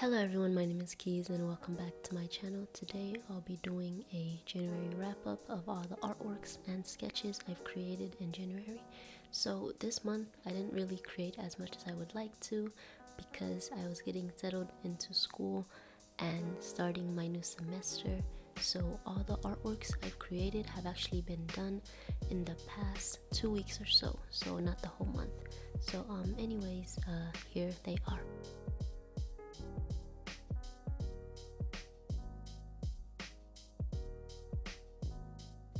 Hello everyone, my name is Keys and welcome back to my channel. Today I'll be doing a January wrap up of all the artworks and sketches I've created in January. So this month I didn't really create as much as I would like to because I was getting settled into school and starting my new semester. So all the artworks I've created have actually been done in the past two weeks or so, so not the whole month. So um anyways, uh here they are.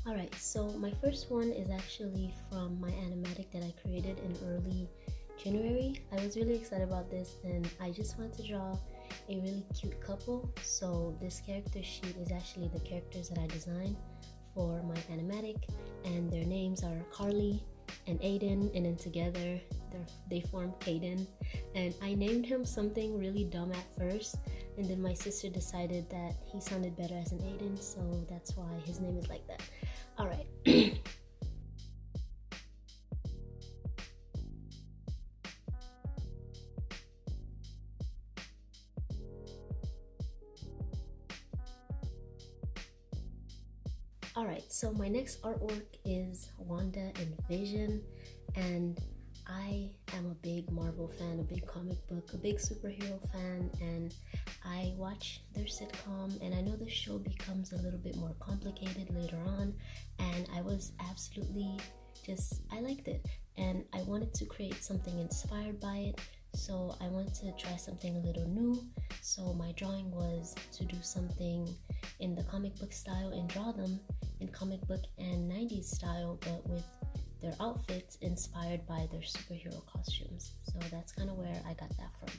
Alright, so my first one is actually from my animatic that I created in early January. I was really excited about this and I just wanted to draw a really cute couple. So this character sheet is actually the characters that I designed for my animatic and their names are Carly and Aiden and then together they form Caden and I named him something really dumb at first and then my sister decided that he sounded better as an Aiden so that's why his name is like that. Alright. Alright, so my next artwork is Wanda and Vision and I am a big Marvel fan, a big comic book, a big superhero fan, and I watch their sitcom. And I know the show becomes a little bit more complicated later on, and I was absolutely just, I liked it. And I wanted to create something inspired by it, so I wanted to try something a little new. So my drawing was to do something in the comic book style and draw them in comic book and 90s style, but with their outfits inspired by their superhero costumes. So that's kind of where I got that from.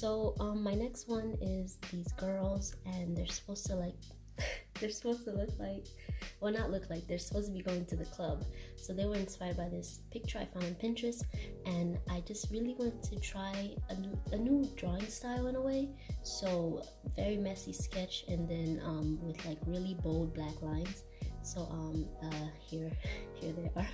So um, my next one is these girls, and they're supposed to like, they're supposed to look like, well not look like, they're supposed to be going to the club. So they were inspired by this picture I found on Pinterest, and I just really wanted to try a new, a new drawing style in a way. So very messy sketch, and then um, with like really bold black lines. So um, uh, here, here they are.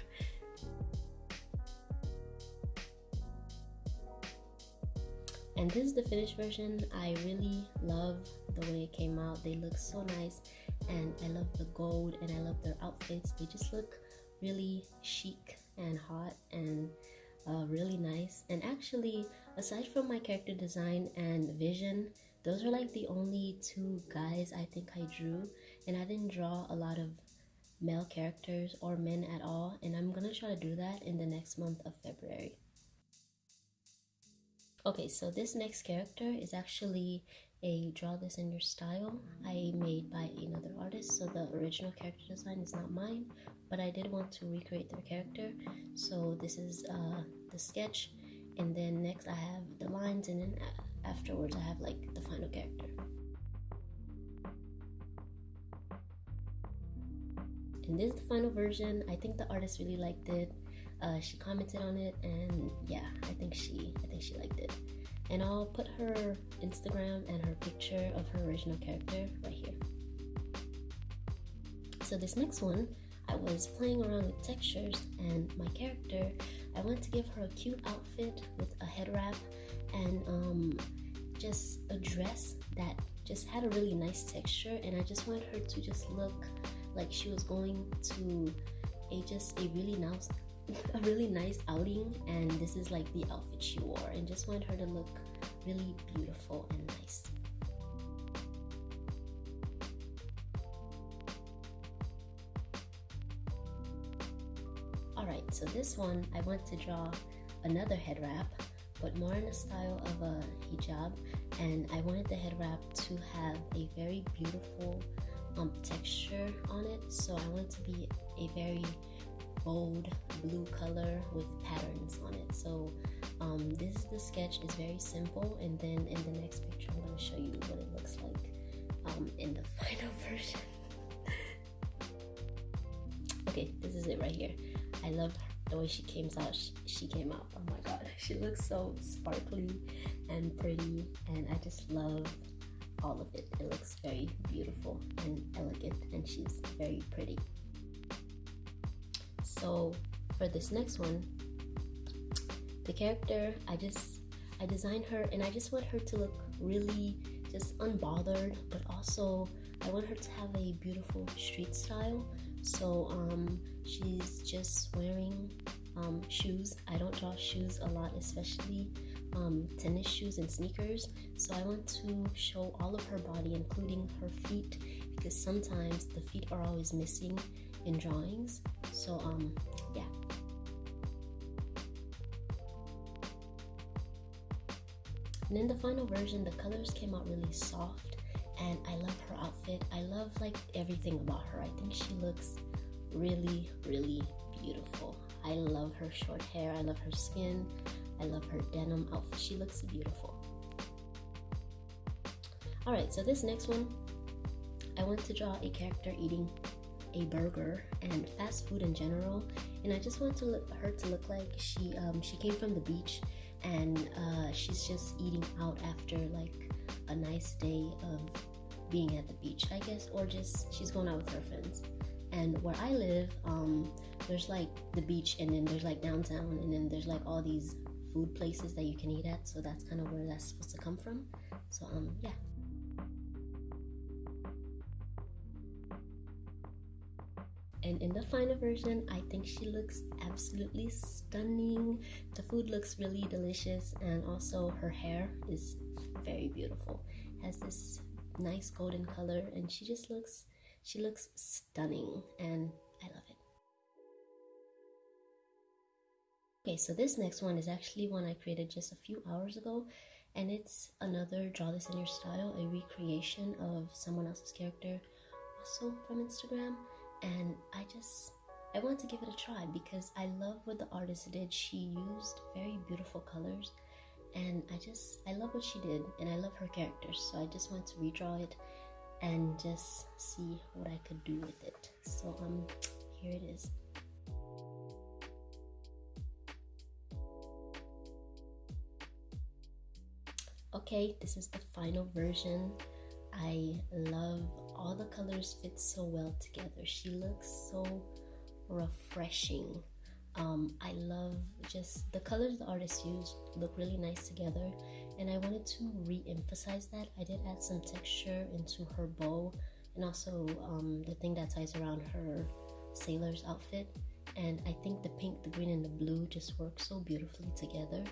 And this is the finished version. I really love the way it came out. They look so nice. And i love the gold and i love their outfits. They just look really chic and hot and uh, really nice. And actually aside from my character design and vision those are like the only two guys i think i drew. And i didn't draw a lot of male characters or men at all. And i'm gonna try to do that in the next month of february Okay, so this next character is actually a draw this in your style I made by another artist. So the original character design is not mine, but I did want to recreate their character. So this is uh, the sketch, and then next I have the lines, and then afterwards I have like the final character. And this is the final version. I think the artist really liked it uh, she commented on it and yeah i think she i think she liked it. And i'll put her instagram and her picture of her original character right here. So this next one i was playing around with textures and my character. I wanted to give her a cute outfit with a head wrap and um, just a dress that just had a really nice texture and i just wanted her to just look like she was going to a just a really nice a really nice outing and this is like the outfit she wore and just wanted her to look really beautiful and nice. Alright, so this one I want to draw another head wrap but more in the style of a hijab and I wanted the head wrap to have a very beautiful um, texture on it so I want it to be a very bold blue color with patterns on it. So um, this is the sketch is very simple and then in the next picture I'm going to show you what it looks like um, in the final version. okay, this is it right here. I love the way she came out. She, she came out. Oh my god, she looks so sparkly and pretty and I just love all of it. It looks very beautiful and elegant and she's very pretty. So for this next one, the character I just I designed her and I just want her to look really just unbothered but also I want her to have a beautiful street style. So um, she's just wearing um, shoes. I don't draw shoes a lot especially um, tennis shoes and sneakers. So I want to show all of her body including her feet because sometimes the feet are always missing in drawings. So um yeah. And in the final version the colors came out really soft and I love her outfit. I love like everything about her. I think she looks really really beautiful. I love her short hair. I love her skin. I love her denim outfit. She looks beautiful. Alright so this next one I want to draw a character eating a burger and fast food in general. And I just want to look, her to look like she um, she came from the beach and uh, she's just eating out after like a nice day of being at the beach I guess or just she's going out with her friends. And where I live um, there's like the beach and then there's like downtown and then there's like all these food places that you can eat at. So that's kind of where that's supposed to come from. So um yeah and in the final version i think she looks absolutely stunning. The food looks really delicious and also her hair is very beautiful. Has this nice golden color and she just looks she looks stunning and i love it. Okay so this next one is actually one i created just a few hours ago and it's another draw this in your style a recreation of someone else's character also from instagram and I just I wanted to give it a try because I love what the artist did. She used very beautiful colors and I just I love what she did and I love her characters. So I just want to redraw it and just see what I could do with it. So um here it is. Okay, this is the final version. I love all the colors fit so well together. She looks so refreshing. Um, I love just the colors the artist used look really nice together and I wanted to re-emphasize that. I did add some texture into her bow and also um, the thing that ties around her sailor's outfit and I think the pink, the green, and the blue just work so beautifully together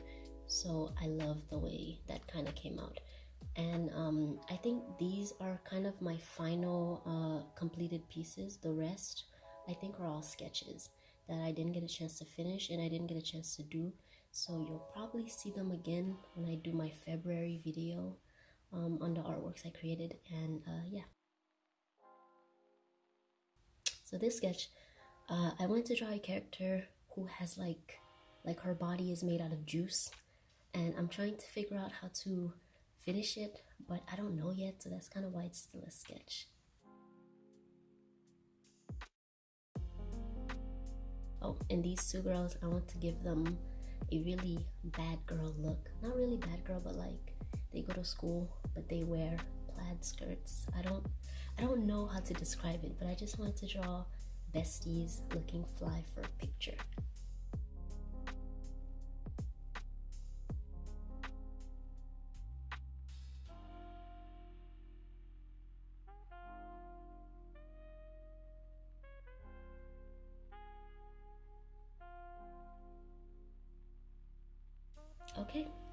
so I love the way that kind of came out and um, I think of my final uh, completed pieces. The rest, I think, are all sketches that I didn't get a chance to finish and I didn't get a chance to do. So you'll probably see them again when I do my February video um, on the artworks I created. And uh, yeah. So this sketch, uh, I wanted to draw a character who has like, like her body is made out of juice. And I'm trying to figure out how to finish it, but I don't know yet, so that's kind of why it's still a sketch. Oh, and these two girls, I want to give them a really bad girl look. Not really bad girl, but like they go to school, but they wear plaid skirts. I don't, I don't know how to describe it, but I just wanted to draw besties looking fly for a picture.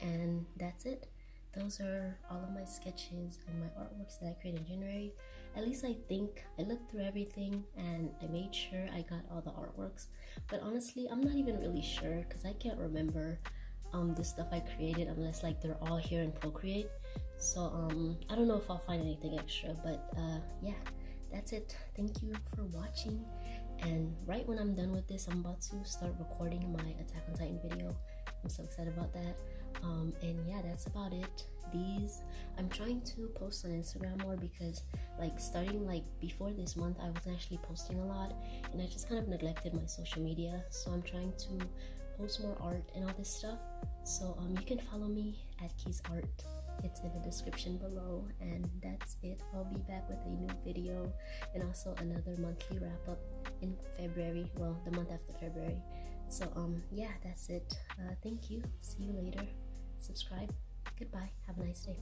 And that's it those are all of my sketches and my artworks that I created in January. At least I think I looked through everything and I made sure I got all the artworks. But honestly, I'm not even really sure because I can't remember um, the stuff I created unless like they're all here in Procreate. So um, I don't know if I'll find anything extra, but uh, yeah, that's it. Thank you for watching. And right when I'm done with this, I'm about to start recording my Attack on Titan video. I'm so excited about that. Um, and yeah, that's about it. These I'm trying to post on Instagram more because like starting like before this month, I was actually posting a lot, and I just kind of neglected my social media. So I'm trying to post more art and all this stuff. So um, you can follow me at Keys Art. It's in the description below, and that's it. I'll be back with a new video and also another monthly wrap up in February. Well, the month after February. So um yeah, that's it. Uh, thank you. See you later. Subscribe. Goodbye. Have a nice day.